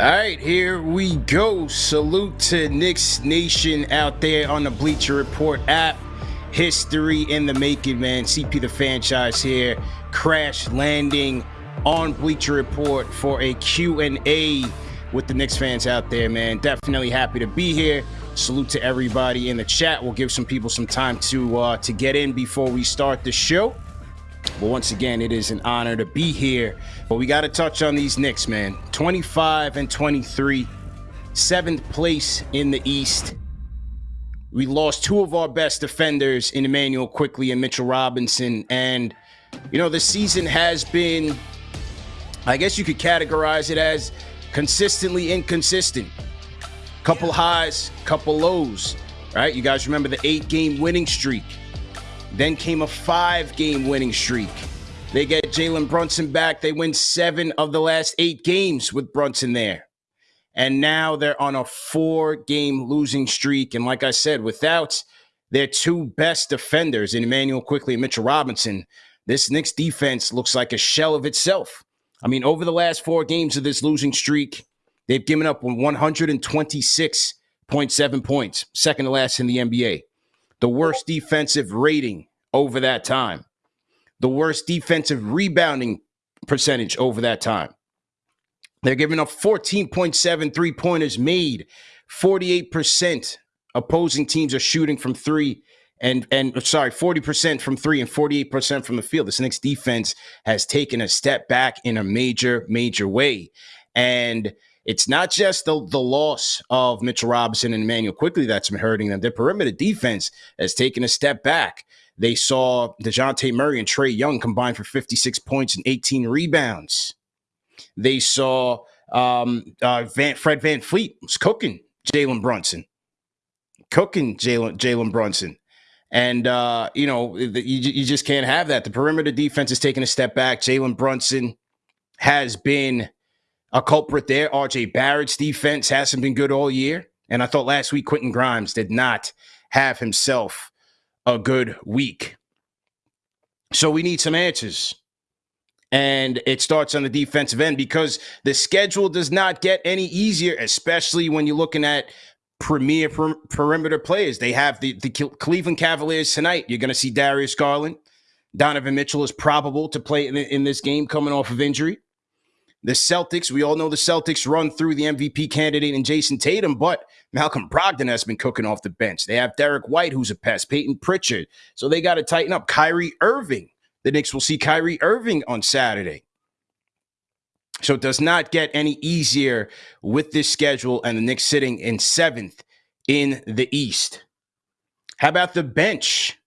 All right, here we go. Salute to Knicks Nation out there on the Bleacher Report app. History in the making, man. CP the franchise here, crash landing on Bleacher Report for a Q&A with the Knicks fans out there, man. Definitely happy to be here. Salute to everybody in the chat. We'll give some people some time to uh, to get in before we start the show. But once again, it is an honor to be here. But we got to touch on these Knicks, man. 25 and 23, seventh place in the East. We lost two of our best defenders in Immanuel Quickley and Mitchell Robinson. And, you know, the season has been, I guess you could categorize it as consistently inconsistent. Couple highs, couple lows, right? You guys remember the eight game winning streak then came a five game winning streak. They get Jalen Brunson back. They win seven of the last eight games with Brunson there. And now they're on a four game losing streak. And like I said, without their two best defenders in Immanuel Quickley and Mitchell Robinson, this Knicks defense looks like a shell of itself. I mean, over the last four games of this losing streak, they've given up 126.7 points, second to last in the NBA the worst defensive rating over that time, the worst defensive rebounding percentage over that time. They're giving up 14.7 three pointers made. 48% opposing teams are shooting from three and and sorry, 40% from three and 48% from the field. This Knicks defense has taken a step back in a major, major way. And it's not just the, the loss of Mitchell Robinson and Immanuel Quickley that's been hurting them. Their perimeter defense has taken a step back. They saw Dejounte Murray and Trae Young combined for 56 points and 18 rebounds. They saw um, uh, Van, Fred VanVleet was cooking Jalen Brunson, cooking Jalen Jalen Brunson. And, uh, you know, you, you just can't have that. The perimeter defense is taking a step back. Jalen Brunson has been a culprit there. RJ Barrett's defense hasn't been good all year. And I thought last week Quentin Grimes did not have himself a good week. So we need some answers. And it starts on the defensive end because the schedule does not get any easier, especially when you're looking at premier per- perimeter players. They have the, the Cleveland Cavaliers tonight. You're going to see Darius Garland. Donovan Mitchell is probable to play in, in this game coming off of injury. The Celtics, we all know the Celtics run through the MVP candidate in Jayson Tatum, but Malcolm Brogdon has been cooking off the bench. They have Derrick White, who's a pest, Payton Pritchard. So they got to tighten up. Kyrie Irving. The Knicks will see Kyrie Irving on Saturday. So it does not get any easier with this schedule and the Knicks sitting in seventh in the East. How about the bench?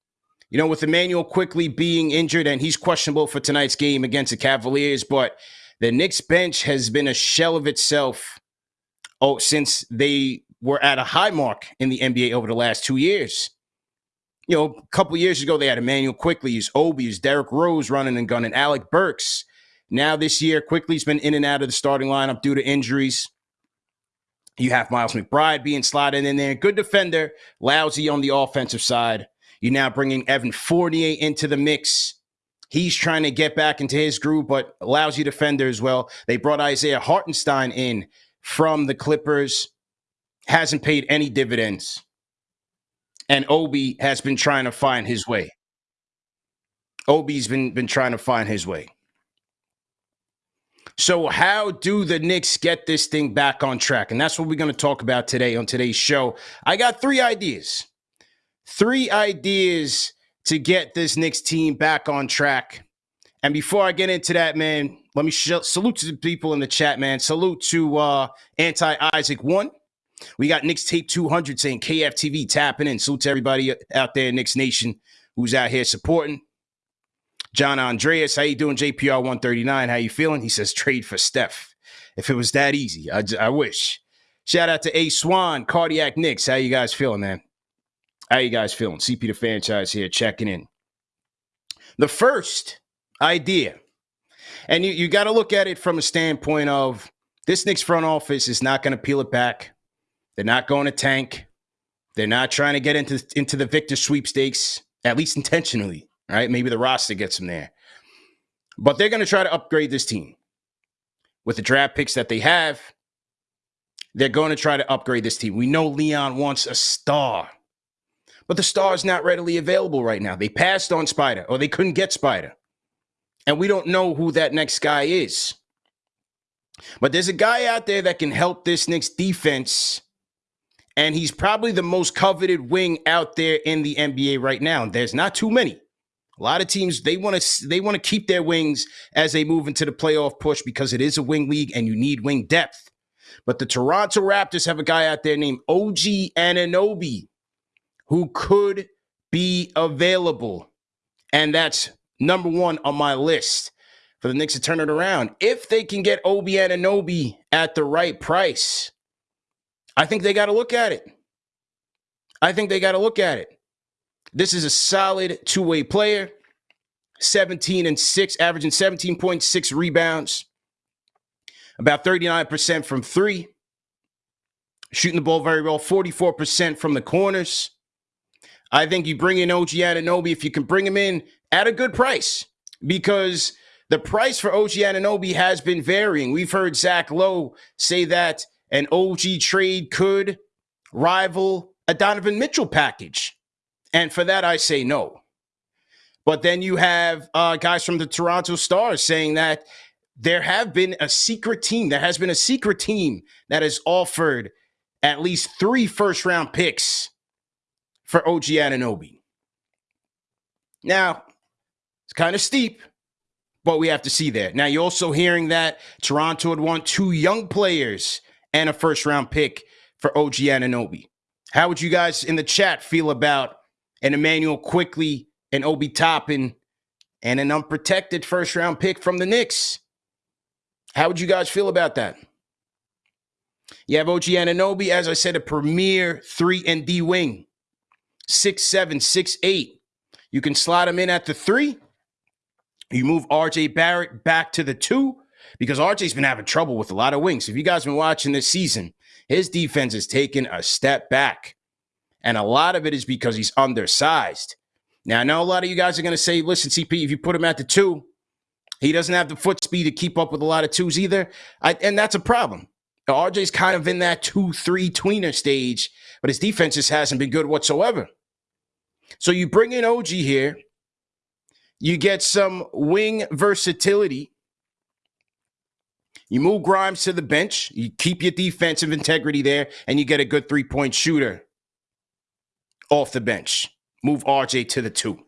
You know, with Immanuel Quickley being injured and he's questionable for tonight's game against the Cavaliers, but the Knicks bench has been a shell of itself oh, since they were at a high mark in the NBA over the last two years. You know, a couple years ago, they had Immanuel Quickley's, Obi's, Derrick Rose running and gunning, Alec Burks. Now this year, Quickley's been in and out of the starting lineup due to injuries. You have Miles McBride being slotted in there. Good defender, lousy on the offensive side. You're now bringing Evan Fournier into the mix. He's trying to get back into his groove, but lousy defender as well. They brought Isaiah Hartenstein in from the Clippers, hasn't paid any dividends. And Obi has been trying to find his way. Obi's been, been trying to find his way. So, how do the Knicks get this thing back on track? And that's what we're going to talk about today on today's show. I got three ideas. Three ideas to get this Knicks team back on track. And before I get into that, man, let me sh- salute to the people in the chat, man. Salute to uh, Anti Isaac One. We got Knicks Tape 200 saying KFTV tapping in. Salute to everybody out there, Knicks Nation, who's out here supporting. John Andreas, how you doing? JPR 139, how you feeling? He says trade for Steph. If it was that easy, I, I wish. Shout out to A Swan, Cardiac Knicks. How you guys feeling, man? How you guys feeling? CP the franchise here checking in. The first idea, and you, you got to look at it from a standpoint of this Knicks front office is not going to peel it back. They're not going to tank. They're not trying to get into, into the victor sweepstakes, at least intentionally, right? Maybe the roster gets them there. But they're going to try to upgrade this team with the draft picks that they have they're going to try to upgrade this team. We know Leon wants a star, but the star is not readily available right now. They passed on Spider or they couldn't get Spider. And we don't know who that next guy is. But there's a guy out there that can help this Knicks defense. And he's probably the most coveted wing out there in the NBA right now. There's not too many. A lot of teams they want to they want to keep their wings as they move into the playoff push because it is a wing league and you need wing depth. But the Toronto Raptors have a guy out there named OG Anunoby who could be available. And that's number one on my list for the Knicks to turn it around. If they can get OG Anunoby at the right price, I think they got to look at it. I think they got to look at it. This is a solid two way player, 17 and 6, averaging 17.6 rebounds, about 39% from three, shooting the ball very well, 44% from the corners. I think you bring in OG Anunoby if you can bring him in at a good price because the price for OG Anunoby has been varying. We've heard Zach Lowe say that an OG trade could rival a Donovan Mitchell package. And for that, I say no. But then you have uh, guys from the Toronto Stars saying that there have been a secret team. There has been a secret team that has offered at least three first round picks for OG Anunoby. Now, it's kind of steep, but we have to see that. Now, you're also hearing that Toronto would want two young players and a first round pick for OG Anunoby. How would you guys in the chat feel about an Immanuel Quickley and Obi Toppin and an unprotected first round pick from the Knicks? How would you guys feel about that? You have OG Anunoby, as I said, a premier 3 and D wing. Six seven, six eight. You can slide him in at the three. You move RJ Barrett back to the two because RJ's been having trouble with a lot of wings. If you guys been watching this season, his defense has taken a step back. And a lot of it is because he's undersized. Now, I know a lot of you guys are going to say, listen, CP, if you put him at the two, he doesn't have the foot speed to keep up with a lot of twos either. I, and that's a problem. RJ's kind of in that two, three tweener stage, but his defense just hasn't been good whatsoever. So you bring in OG here, you get some wing versatility. You move Grimes to the bench, you keep your defensive integrity there, and you get a good three point shooter off the bench. Move RJ to the two.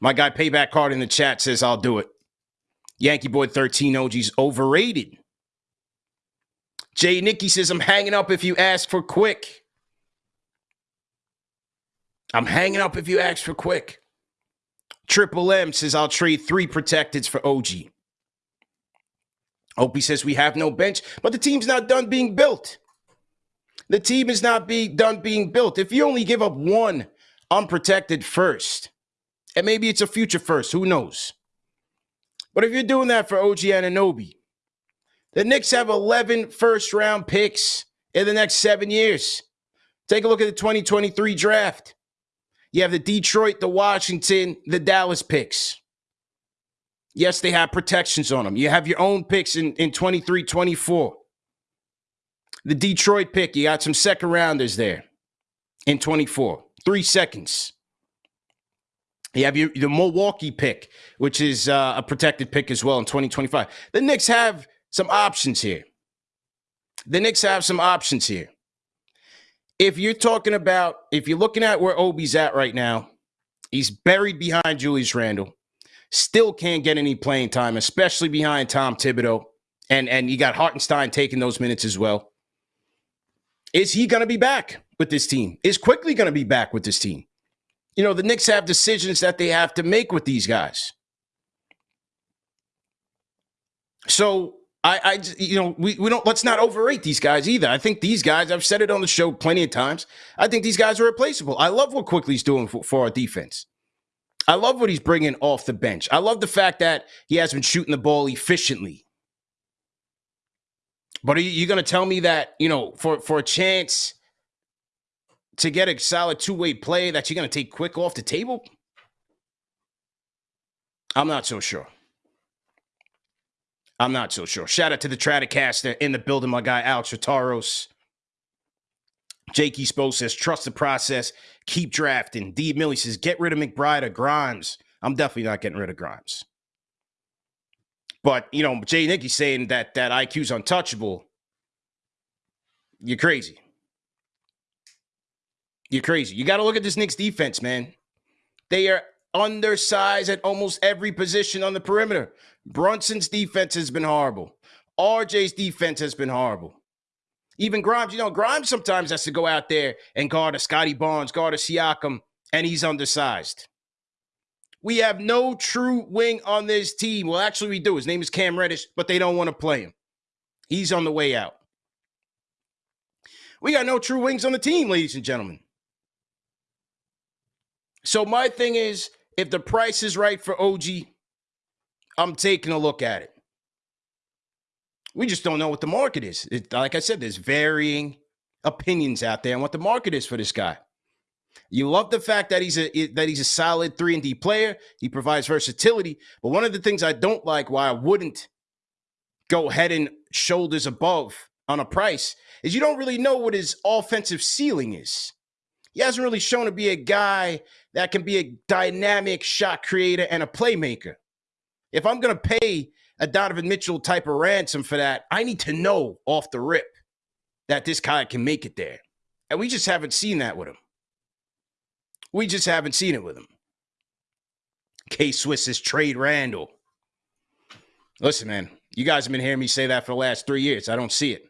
My guy Payback Card in the chat says, I'll do it. Yankee Boy 13 OG's overrated. Jay Nicky says, I'm hanging up if you ask for quick. I'm hanging up if you ask for quick. Triple M says, I'll trade three protecteds for OG. Opie says, we have no bench, but the team's not done being built. The team is not being done being built. If you only give up one unprotected first, and maybe it's a future first, who knows? But if you're doing that for OG Anunoby, the Knicks have 11 first round picks in the next seven years. Take a look at the 2023 draft. You have the Detroit, the Washington, the Dallas picks. Yes, they have protections on them. You have your own picks in, in 23, 24. The Detroit pick, you got some second rounders there in 24. Three seconds. You have your, the Milwaukee pick, which is uh, a protected pick as well in 2025. The Knicks have some options here. The Knicks have some options here. If you're talking about, if you're looking at where Obi's at right now, he's buried behind Julius Randle. Still can't get any playing time, especially behind Tom Thibodeau. And, and you got Hartenstein taking those minutes as well. Is he going to be back with this team? Is Quickley going to be back with this team? You know, the Knicks have decisions that they have to make with these guys. So I, I, you know, we, we don't, let's not overrate these guys either. I think these guys, I've said it on the show plenty of times. I think these guys are replaceable. I love what Quickley's doing for, for our defense. I love what he's bringing off the bench. I love the fact that he has been shooting the ball efficiently. But are you, going to tell me that, you know, for, for a chance to get a solid two way play that you're going to take quick off the table? I'm not so sure. I'm not so sure. Shout out to the Stratocaster in the building, my guy Alex Rataros. Jakey Spo says, trust the process, keep drafting. D. Millie says, get rid of McBride or Grimes. I'm definitely not getting rid of Grimes. But, you know, Jay Nicky saying that that IQ's untouchable. You're crazy. You're crazy. You got to look at this Knicks defense, man. They are undersized at almost every position on the perimeter. Brunson's defense has been horrible. RJ's defense has been horrible. Even Grimes, you know, Grimes sometimes has to go out there and guard a Scottie Barnes, guard a Siakam, and he's undersized. We have no true wing on this team. Well, actually, we do. His name is Cam Reddish, but they don't want to play him. He's on the way out. We got no true wings on the team, ladies and gentlemen. So my thing is, if the price is right for OG, I'm taking a look at it. We just don't know what the market is. It, like I said, there's varying opinions out there on what the market is for this guy. You love the fact that he's a that he's a solid three and D player. He provides versatility. But one of the things I don't like, why I wouldn't go head and shoulders above on a price, is you don't really know what his offensive ceiling is. He hasn't really shown to be a guy that can be a dynamic shot creator and a playmaker. If I'm going to pay a Donovan Mitchell type of ransom for that, I need to know off the rip that this guy can make it there. And we just haven't seen that with him. We just haven't seen it with him. K Swiss is trade Randle. Listen, man, you guys have been hearing me say that for the last three years. I don't see it.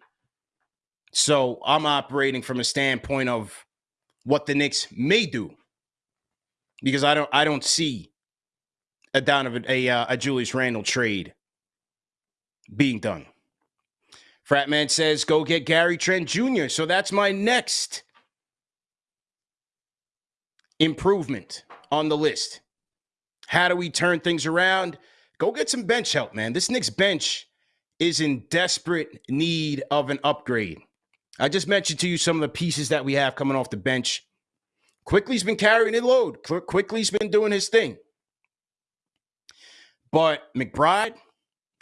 So I'm operating from a standpoint of what the Knicks may do because I don't I don't see a Donovan a uh, a Julius Randle trade being done. Fratman says go get Gary Trent Jr. So that's my next improvement on the list. How do we turn things around? Go get some bench help, man. This Knicks bench is in desperate need of an upgrade. I just mentioned to you some of the pieces that we have coming off the bench. Quickley's been carrying the load. Quickley's been doing his thing. But McBride,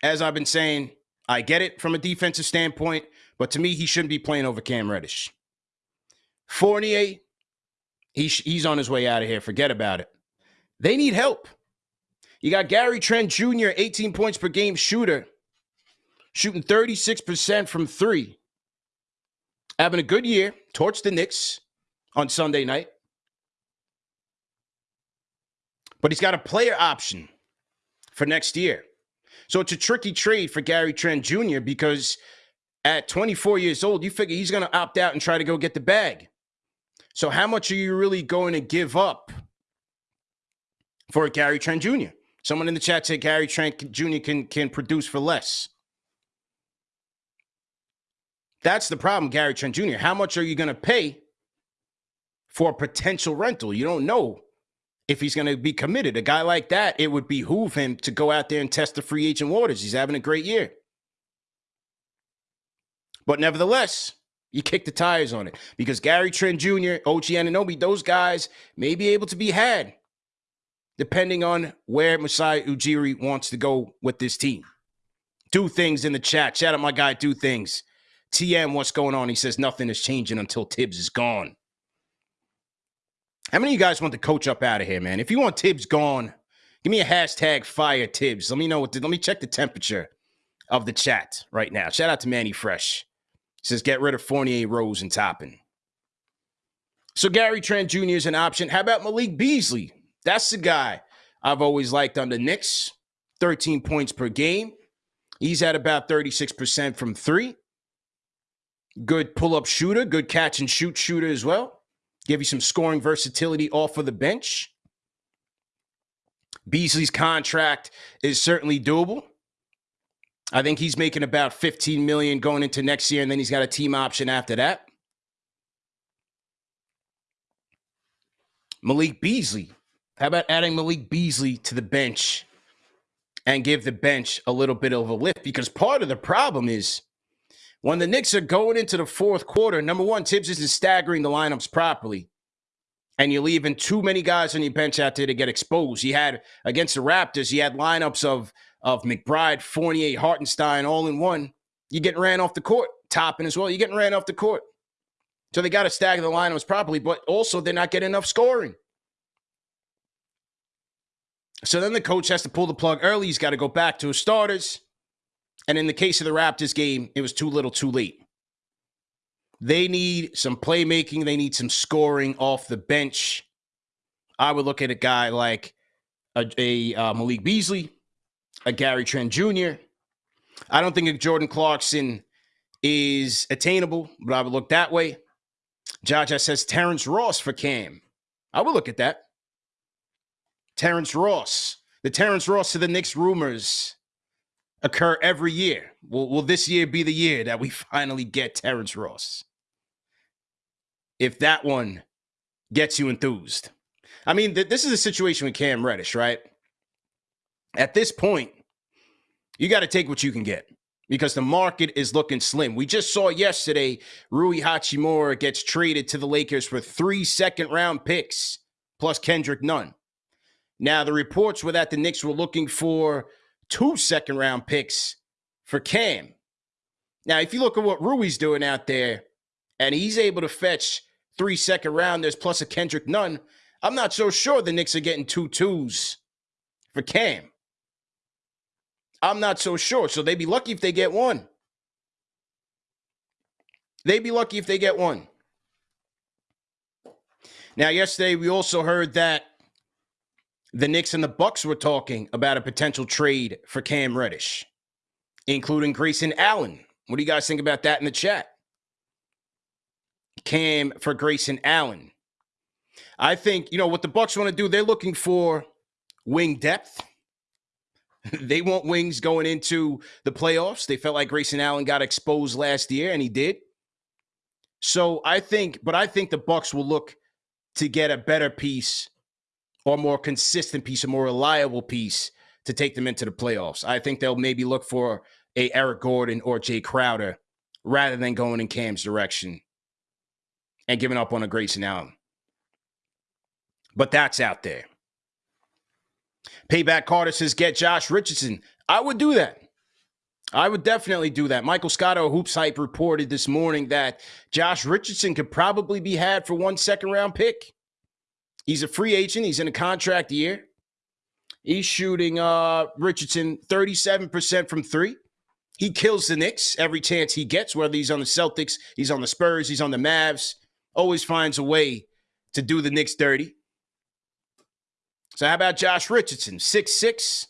as I've been saying, I get it from a defensive standpoint, but to me, he shouldn't be playing over Cam Reddish. Fournier, he's he's on his way out of here. Forget about it. They need help. You got Gary Trent Jr., 18 points per game shooter, shooting 36% from three. Having a good year, torched the Knicks on Sunday night. But he's got a player option for next year. So it's a tricky trade for Gary Trent Jr. because at 24 years old, you figure he's going to opt out and try to go get the bag. So how much are you really going to give up for Gary Trent Jr.? Someone in the chat said Gary Trent Jr. can can produce for less. That's the problem, Gary Trent Jr. How much are you going to pay for a potential rental? You don't know if he's going to be committed. A guy like that, it would behoove him to go out there and test the free agent waters. He's having a great year. But nevertheless, you kick the tires on it because Gary Trent Jr., OG Anunoby, those guys may be able to be had depending on where Masai Ujiri wants to go with this team. Do things in the chat. Shout out my guy, do things. TM, what's going on? He says nothing is changing until Thibs is gone. How many of you guys want the coach up out of here, man? If you want Thibs gone, give me a hashtag fire Thibs. Let me know what. The, let me check the temperature of the chat right now. Shout out to Manny Fresh. He says get rid of Fournier, Rose, and Toppin. So Gary Trent Jr. is an option. How about Malik Beasley? That's the guy I've always liked on the Knicks. 13 points per game. He's at about 36% from three. Good pull up shooter, good catch and shoot shooter as well give you some scoring versatility off of the bench. Beasley's contract is certainly doable. I think he's making about 15 million going into next year, and then he's got a team option after that. Malik Beasley. How about adding Malik Beasley to the bench and give the bench a little bit of a lift? Because part of the problem is when the Knicks are going into the fourth quarter, number one, Thibs isn't staggering the lineups properly. And you're leaving too many guys on your bench out there to get exposed. He had against the Raptors, he had lineups of of McBride, Fournier, Hartenstein all in one. You're getting ran off the court. Toppin as well. You're getting ran off the court. So they got to stagger the lineups properly, but also they're not getting enough scoring. So then the coach has to pull the plug early. He's got to go back to his starters. And in the case of the Raptors game, it was too little too late. They need some playmaking, they need some scoring off the bench. I would look at a guy like a, a uh, Malik Beasley, a Gary Trent Jr. I don't think a Jordan Clarkson is attainable, but I would look that way. Jaja says Terrence Ross for Cam. I would look at that. Terrence Ross. The Terrence Ross to the Knicks rumors occur every year. Will, will this year be the year that we finally get Terrence Ross? If that one gets you enthused. I mean, th- this is a situation with Cam Reddish, right? At this point, you got to take what you can get because the market is looking slim. We just saw yesterday Rui Hachimura gets traded to the Lakers for three second round picks plus Kendrick Nunn. Now, the reports were that the Knicks were looking for two second round picks for Cam. Now, if you look at what Rui's doing out there, and he's able to fetch three second rounders plus a Kendrick Nunn, I'm not so sure the Knicks are getting two twos for Cam. I'm not so sure. So they'd be lucky if they get one. They'd be lucky if they get one. Now, yesterday we also heard that the Knicks and the Bucks were talking about a potential trade for Cam Reddish, including Grayson Allen. What do you guys think about that in the chat? Cam for Grayson Allen. I think, you know, what the Bucks want to do, they're looking for wing depth. they want wings going into the playoffs. They felt like Grayson Allen got exposed last year, and he did. So I think, but I think the Bucks will look to get a better piece or more consistent piece, a more reliable piece to take them into the playoffs. I think they'll maybe look for a Eric Gordon or Jae Crowder rather than going in Cam's direction and giving up on a Grayson Allen. But that's out there. Payback Carter says, get Josh Richardson. I would do that. I would definitely do that. Michael Scotto, Hoops Hype, reported this morning that Josh Richardson could probably be had for one second round pick. He's a free agent. He's in a contract year. He's shooting uh, Richardson 37% from three. He kills the Knicks every chance he gets, whether he's on the Celtics, he's on the Spurs, he's on the Mavs. Always finds a way to do the Knicks dirty. So how about Josh Richardson? Six six,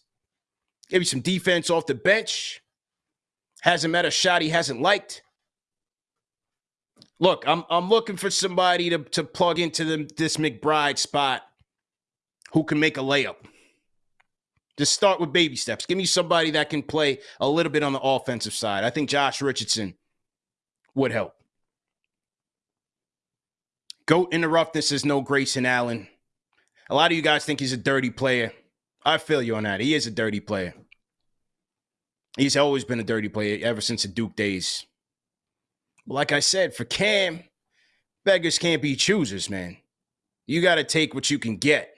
give maybe some defense off the bench. Hasn't met a shot he hasn't liked. Look, I'm I'm looking for somebody to to plug into the, this McBride spot who can make a layup. Just start with baby steps. Give me somebody that can play a little bit on the offensive side. I think Josh Richardson would help. Goat in the roughness is no Grayson Allen. A lot of you guys think he's a dirty player. I feel you on that. He is a dirty player. He's always been a dirty player ever since the Duke days. Like I said, for Cam, beggars can't be choosers, man. You got to take what you can get.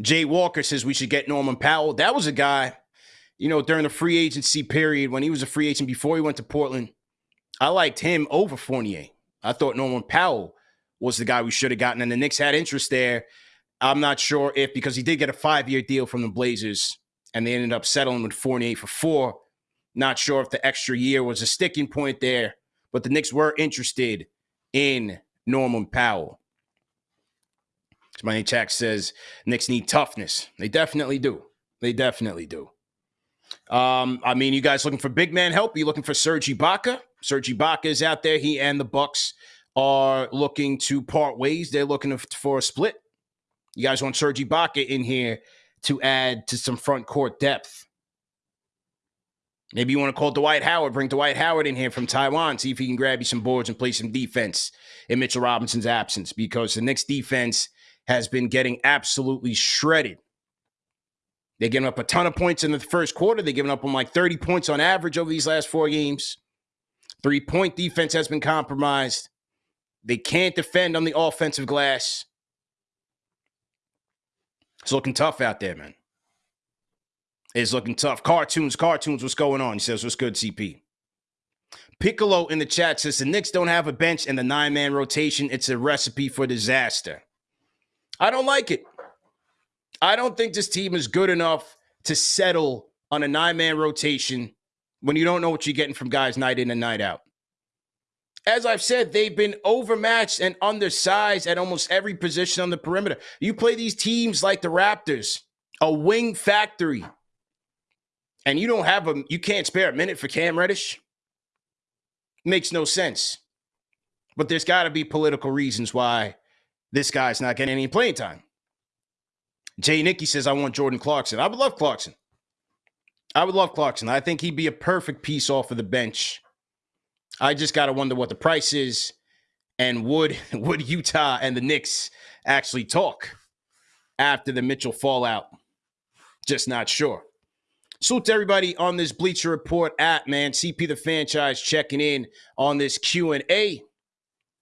Jay Walker says we should get Norman Powell. That was a guy, you know, during the free agency period when he was a free agent before he went to Portland. I liked him over Fournier. I thought Norman Powell was the guy we should have gotten, and the Knicks had interest there. I'm not sure if because he did get a five year deal from the Blazers, and they ended up settling with Fournier for four. Not sure if the extra year was a sticking point there, but the Knicks were interested in Norman Powell. Money Check says Knicks need toughness. They definitely do. They definitely do. Um, I mean, you guys looking for big man help? You looking for Serge Ibaka? Serge Ibaka is out there. He and the Bucks are looking to part ways. They're looking for a split. You guys want Serge Ibaka in here to add to some front court depth. Maybe you want to call Dwight Howard, bring Dwight Howard in here from Taiwan, see if he can grab you some boards and play some defense in Mitchell Robinson's absence because the Knicks defense has been getting absolutely shredded. They're giving up a ton of points in the first quarter. They're giving up on like 30 points on average over these last four games. Three point defense has been compromised. They can't defend on the offensive glass. It's looking tough out there, man. It's looking tough. Cartoons, cartoons, what's going on? He says, What's good, CP? Piccolo in the chat says the Knicks don't have a bench and the nine man rotation. It's a recipe for disaster. I don't like it. I don't think this team is good enough to settle on a nine man rotation when you don't know what you're getting from guys night in and night out. As I've said, they've been overmatched and undersized at almost every position on the perimeter. You play these teams like the Raptors, a wing factory, and you don't have a, you can't spare a minute for Cam Reddish. Makes no sense. But there's got to be political reasons why this guy's not getting any playing time. Jay Nicky says, I want Jordan Clarkson. I would love Clarkson. I would love Clarkson. I think he'd be a perfect piece off of the bench. I just got to wonder what the price is and would would Utah and the Knicks actually talk after the Mitchell fallout? Just not sure. Salute to everybody on this Bleacher Report app, man. CP the franchise checking in on this Q&A.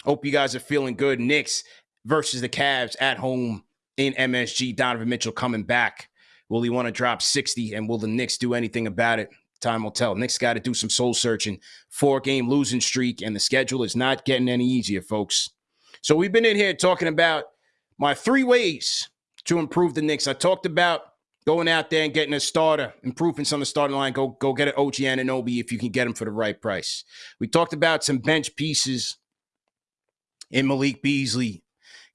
Hope you guys are feeling good. Knicks versus the Cavs at home in MSG. Donovan Mitchell coming back. Will he want to drop 60? And will the Knicks do anything about it? Time will tell. Knicks got to do some soul searching. Four game losing streak, and the schedule is not getting any easier, folks. So we've been in here talking about my three ways to improve the Knicks. I talked about going out there and getting a starter, improvements on the starting line. Go go get an OG Anunoby if you can get him for the right price. We talked about some bench pieces in Malik Beasley,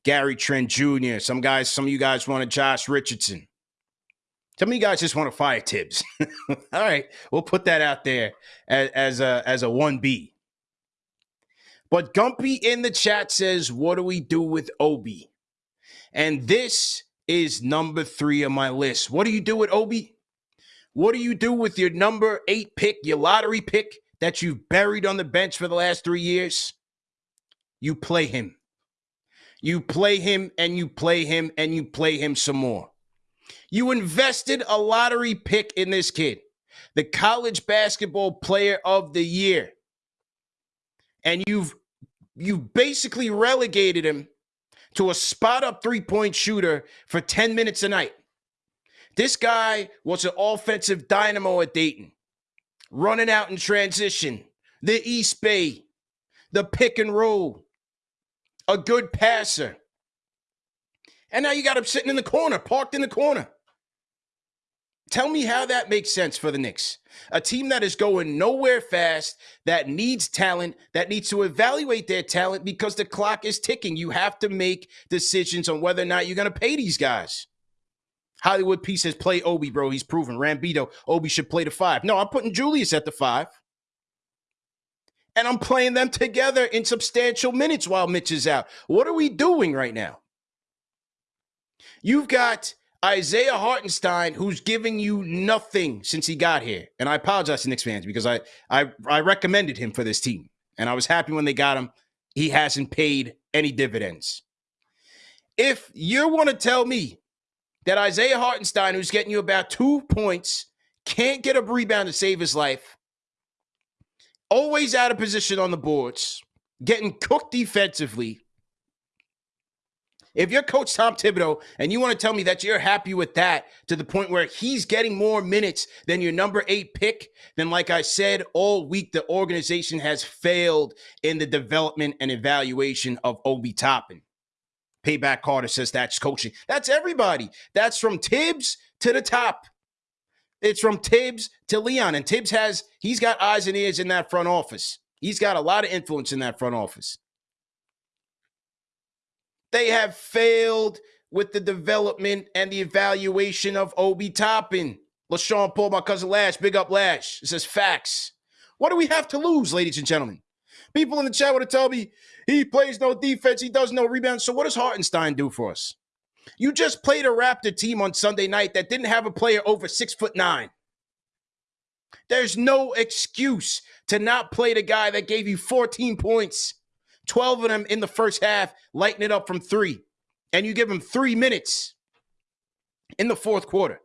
Gary Trent Jr. Some guys, some of you guys wanted Josh Richardson. Some of you guys just want to fire Thibs. All right, we'll put that out there as, as a as a one B. But Gumpy in the chat says, "What do we do with Obi?" And this is number three on my list. What do you do with Obi? What do you do with your number eight pick, your lottery pick that you've buried on the bench for the last three years? You play him. You play him and you play him and you play him some more. You invested a lottery pick in this kid, the college basketball player of the year. And you've you've basically relegated him to a spot up three-point shooter for 10 minutes a night. This guy was an offensive dynamo at Dayton, running out in transition, the East Bay, the pick and roll, a good passer. And now you got him sitting in the corner, parked in the corner. Tell me how that makes sense for the Knicks. A team that is going nowhere fast, that needs talent, that needs to evaluate their talent because the clock is ticking. You have to make decisions on whether or not you're going to pay these guys. Hollywood P says, play Obi, bro. He's proven. Rambito, Obi should play the five. No, I'm putting Julius at the five and I'm playing them together in substantial minutes while Mitch is out. What are we doing right now? You've got Isaiah Hartenstein, who's giving you nothing since he got here. And I apologize to Knicks fans because I, I I recommended him for this team. And I was happy when they got him. He hasn't paid any dividends. If you want to tell me that Isaiah Hartenstein, who's getting you about two points, can't get a rebound to save his life, always out of position on the boards, getting cooked defensively. If you're Coach Tom Thibodeau and you want to tell me that you're happy with that to the point where he's getting more minutes than your number eight pick, then, like I said all week, the organization has failed in the development and evaluation of Obi Toppin. Payback Carter says that's coaching. That's everybody. That's from Thibs to the top. It's from Thibs to Leon. And Thibs has, he's got eyes and ears in that front office. He's got a lot of influence in that front office. They have failed with the development and the evaluation of Obi Toppin. LaShawn Paul, my cousin Lash, big up Lash. It says facts. What do we have to lose, ladies and gentlemen? People in the chat want to tell me he plays no defense, he does no rebound. So what does Hartenstein do for us? You just played a Raptor team on Sunday night that didn't have a player over six foot nine. There's no excuse to not play the guy that gave you 14 points, 12 of them in the first half, lighting it up from three, and you give them three minutes in the fourth quarter.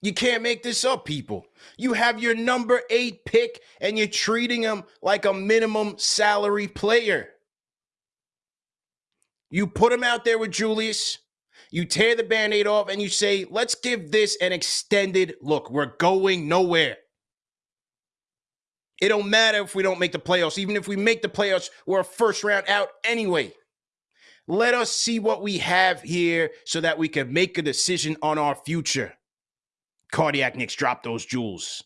You can't make this up, people. You have your number eight pick and you're treating him like a minimum salary player. You put him out there with Julius. You tear the band aid off and you say, let's give this an extended look. We're going nowhere. It don't matter if we don't make the playoffs. Even if we make the playoffs, we're a first round out anyway. Let us see what we have here so that we can make a decision on our future. Cardiac Knicks drop those jewels.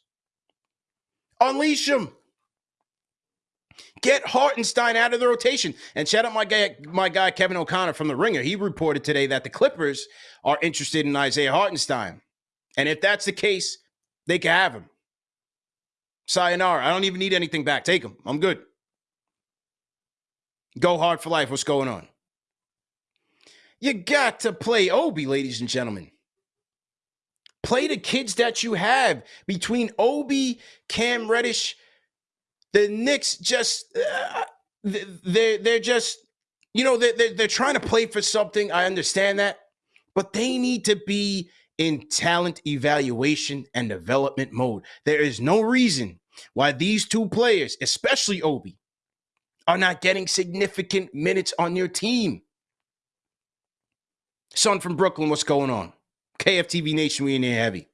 Unleash them. Get Hartenstein out of the rotation. And shout out my guy, my guy Kevin O'Connor from the Ringer. He reported today that the Clippers are interested in Isaiah Hartenstein. And if that's the case, they can have him. Sayonara. I don't even need anything back. Take him. I'm good. Go hard for life. What's going on? You got to play Obi, ladies and gentlemen. Play the kids that you have between Obi, Cam Reddish. The Knicks just uh, they're they're just you know they're, they're trying to play for something. I understand that, but they need to be in talent evaluation and development mode. There is no reason why these two players, especially Obi, are not getting significant minutes on your team. Son from Brooklyn, what's going on? KFTV Nation, we in here heavy.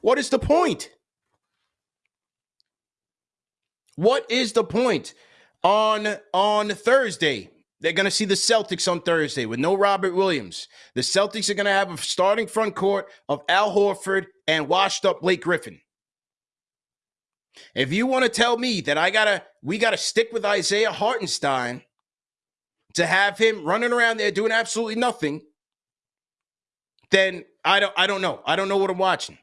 What is the point? What is the point? On on Thursday, they're going to see the Celtics on Thursday with no Robert Williams. The Celtics are going to have a starting front court of Al Horford and washed up Blake Griffin. If you want to tell me that I gotta, we gotta stick with Isaiah Hartenstein to have him running around there doing absolutely nothing, then I don't, I don't know. I don't know what I'm watching.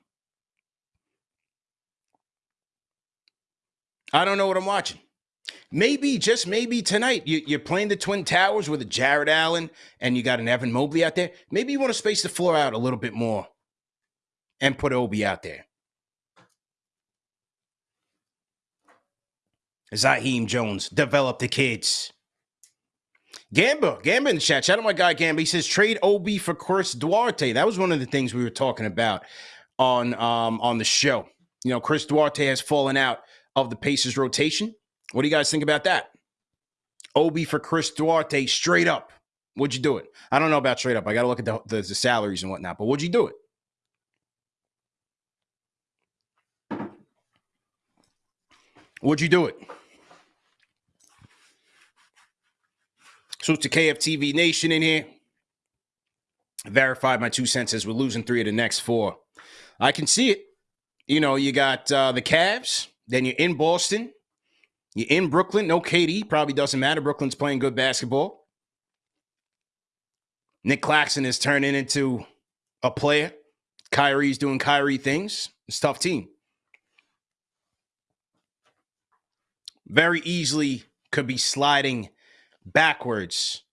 I don't know what I'm watching. Maybe, just maybe tonight, you, are playing the Twin Towers with a Jarrett Allen and you got an Evan Mobley out there. Maybe you want to space the floor out a little bit more and put Obi out there. Zaheem Jones, develop the kids. Gamba, Gamba in the chat. Shout out my guy Gamba. He says trade Obi for Chris Duarte. That was one of the things we were talking about on um on the show. You know, Chris Duarte has fallen out of the Pacers rotation. What do you guys think about that? Obi for Chris Duarte, straight up. Would you do it? I don't know about straight up. I got to look at the, the, the salaries and whatnot. But would you do it? Would you do it? So it's the KFTV Nation in here. Verified my two cents as we're losing three of the next four. I can see it. You know, you got uh, the Cavs, then you're in Boston, you're in Brooklyn. No KD, probably doesn't matter. Brooklyn's playing good basketball. Nic Claxton is turning into a player. Kyrie's doing Kyrie things. It's tough team. Very easily could be sliding backwards.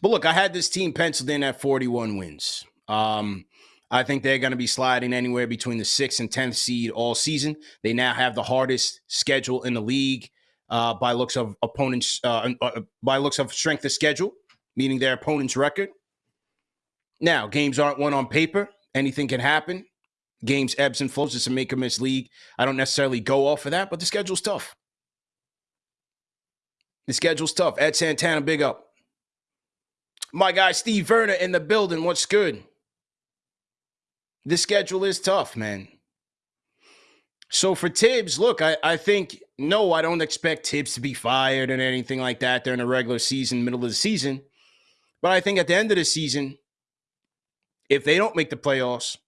But look, I had this team penciled in at 41 wins. Um, I think they're going to be sliding anywhere between the sixth and 10th seed all season. They now have the hardest schedule in the league uh, by looks of opponents, uh, uh, by looks of strength of schedule, meaning their opponent's record. Now, games aren't won on paper. Anything can happen. Games ebbs and flows. It's a make or miss league. I don't necessarily go off of that, but the schedule's tough. The schedule's tough. Ed Santana, big up. My guy Steve Verner in the building. What's good? The schedule is tough, man. So for Thibs, look, I, I think no, I don't expect Thibs to be fired and anything like that during the regular season, middle of the season. But I think at the end of the season, if they don't make the playoffs,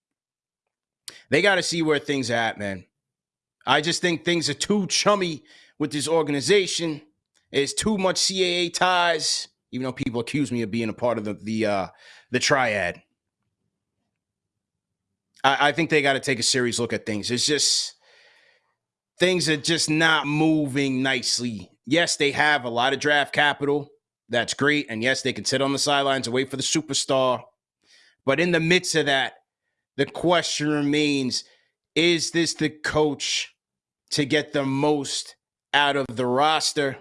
they got to see where things are at, man. I just think things are too chummy with this organization. It's too much CAA ties, even though people accuse me of being a part of the the uh, the triad. I, I think they got to take a serious look at things. It's just things are just not moving nicely. Yes, they have a lot of draft capital. That's great. And yes, they can sit on the sidelines and wait for the superstar. But in the midst of that, the question remains is this the coach to get the most out of the roster?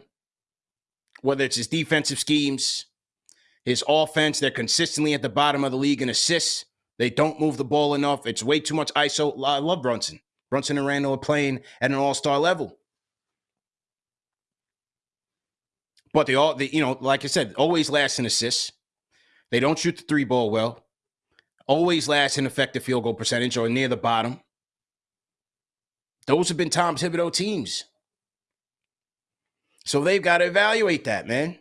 whether it's his defensive schemes, his offense, they're consistently at the bottom of the league in assists. They don't move the ball enough. It's way too much ISO. I love Brunson. Brunson and Randle are playing at an all-star level. But they all, they, you know, like I said, always last in assists. They don't shoot the three ball well. Always last in effective field goal percentage or near the bottom. Those have been Tom Thibodeau teams. So they've got to evaluate that, man.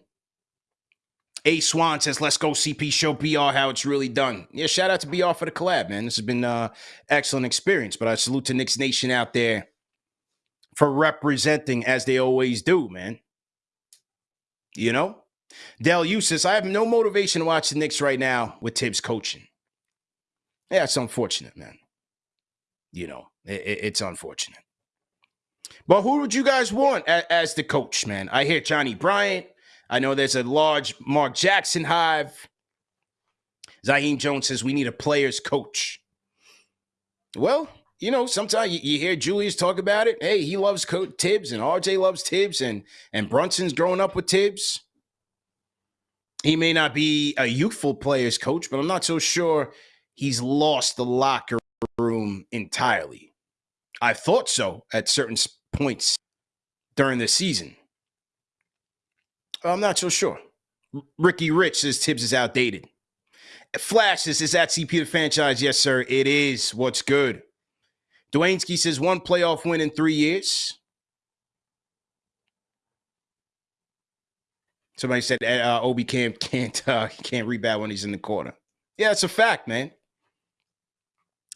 A Swan says, "Let's go CP show BR how it's really done." Yeah, shout out to BR for the collab, man. This has been uh excellent experience. But I salute to Knicks Nation out there for representing as they always do, man. You know, Dell Eustace, I have no motivation to watch the Knicks right now with Thibs coaching. Yeah, it's unfortunate, man. You know, it, it, it's unfortunate. But who would you guys want as, as the coach, man? I hear Johnnie Bryant. I know there's a large Mark Jackson hive. Zaheem Jones says we need a player's coach. Well, you know, sometimes you, you, hear Julius talk about it. Hey, he loves Co- Thibs, and RJ loves Thibs, and and Brunson's growing up with Thibs. He may not be a youthful player's coach, but I'm not so sure he's lost the locker room entirely. I thought so at certain points during the season. I'm not so sure. Ricky Rich says Thibs is outdated. Flash says, is that CP the franchise? Yes, sir. It is. What's good? Dwayneski says one playoff win in three years. Somebody said uh, Obi can't can't uh, can't rebound when he's in the corner. Yeah, it's a fact, man.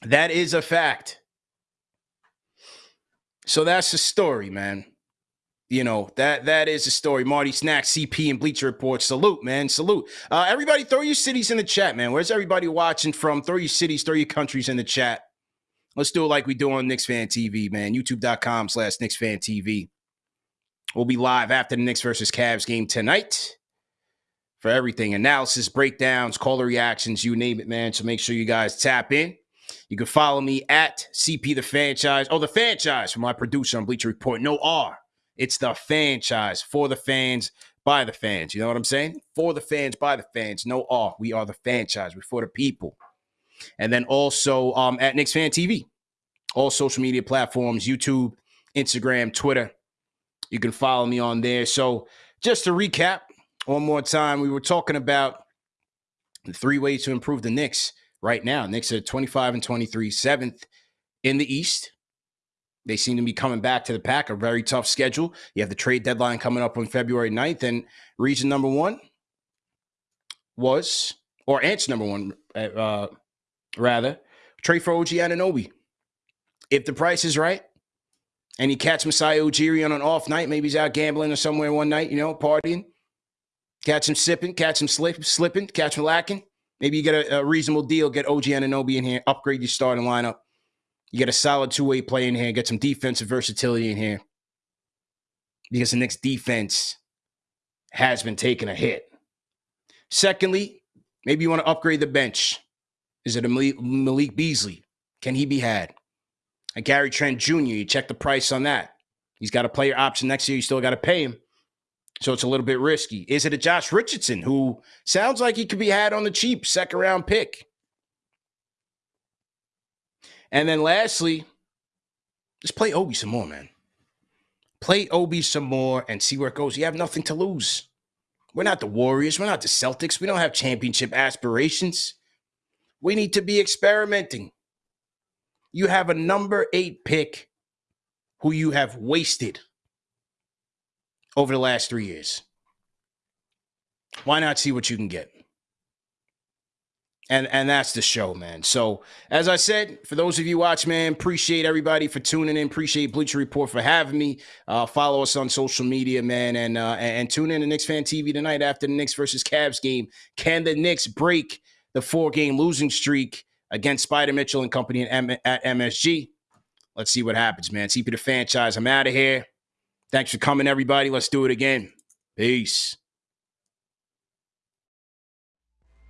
That is a fact. So that's the story, man. You know that that is a story. Marty Snack, CP, and Bleacher Report. Salute, man. Salute. Uh, everybody, throw your cities in the chat, man. Where's everybody watching from? Throw your cities, throw your countries in the chat. Let's do it like we do on Knicks Fan TV, man. YouTube.com slash Knicks Fan TV. We'll be live after the Knicks versus Cavs game tonight for everything analysis, breakdowns, caller reactions, you name it, man. So make sure you guys tap in. You can follow me at CP the franchise. Oh, the franchise for my producer on Bleacher Report. No R. It's the franchise for the fans, by the fans. You know what I'm saying? For the fans, by the fans. No R. We are the franchise. We're for the people. And then also um, at Knicks Fan TV, all social media platforms, YouTube, Instagram, Twitter. You can follow me on there. So just to recap one more time, we were talking about the three ways to improve the Knicks right now. Knicks are 25 and 23, seventh in the East. They seem to be coming back to the pack, a very tough schedule. You have the trade deadline coming up on February 9th, and region number one was, or answer number one, uh, rather, trade for OG Anunoby. If the price is right, and you catch Masai Ujiri on an off night, maybe he's out gambling or somewhere one night, you know, partying, catch him sipping, catch him slip, slipping, catch him lacking. Maybe you get a, a reasonable deal, get OG Anunoby in here, upgrade your starting lineup. You get a solid two way play in here, get some defensive versatility in here. Because the Knicks defense has been taking a hit. Secondly, maybe you want to upgrade the bench. Is it a Malik Beasley? Can he be had? A Gary Trent Jr., you check the price on that. He's got a player option next year. You still got to pay him. So it's a little bit risky. Is it a Josh Richardson who sounds like he could be had on the cheap, second round pick? And then lastly, just play Obi some more, man. Play Obi some more and see where it goes. You have nothing to lose. We're not the Warriors. We're not the Celtics. We don't have championship aspirations. We need to be experimenting. You have a number eight pick who you have wasted over the last three years. Why not see what you can get? And and that's the show, man. So as I said, for those of you watch, man, appreciate everybody for tuning in. Appreciate Bleacher Report for having me. Uh, follow us on social media, man, and uh, and tune in to Knicks Fan TV tonight after the Knicks versus Cavs game. Can the Knicks break the four game losing streak against Spida Mitchell and company at, at MSG? Let's see what happens, man. CP the franchise. I'm out of here. Thanks for coming, everybody. Let's do it again. Peace.